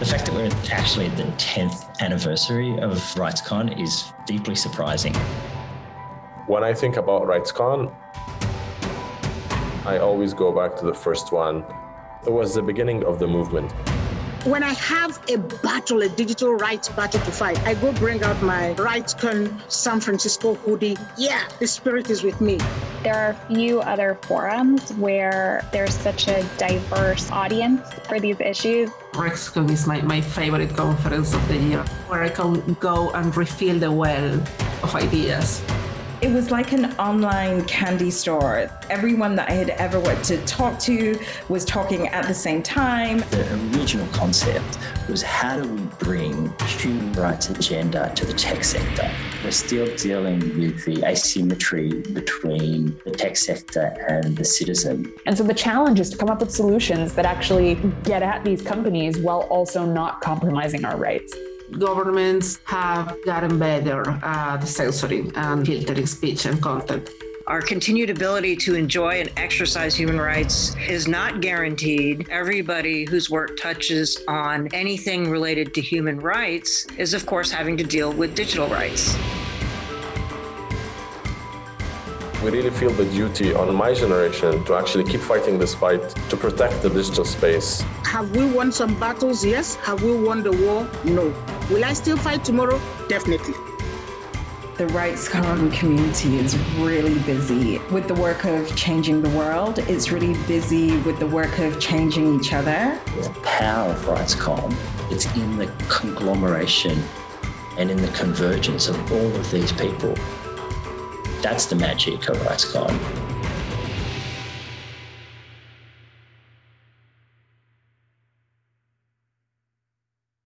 The fact that we're actually at the 10th anniversary of RightsCon is deeply surprising. When I think about RightsCon, I always go back to the first one. It was the beginning of the movement. When I have a battle, a digital rights battle to fight, I go bring out my RightsCon San Francisco hoodie. Yeah, the spirit is with me. There are a few other forums where there's such a diverse audience for these issues. RightsCon is my, my favorite conference of the year, where I can go and refill the well of ideas. It was like an online candy store. Everyone that I had ever wanted to talk to was talking at the same time. The original concept was how do we bring human rights agenda to the tech sector? We're still dealing with the asymmetry between the tech sector and the citizen. And so the challenge is to come up with solutions that actually get at these companies while also not compromising our rights governments have gotten better uh, at censoring and filtering speech and content. Our continued ability to enjoy and exercise human rights is not guaranteed. Everybody whose work touches on anything related to human rights is, of course, having to deal with digital rights. We really feel the duty on my generation to actually keep fighting this fight to protect the digital space. Have we won some battles? Yes. Have we won the war? No. Will I still fight tomorrow? Definitely. The RightsCon community is really busy with the work of changing the world. It's really busy with the work of changing each other. The power of RightsCon, it's in the conglomeration and in the convergence of all of these people. That's the magic of RightsCon.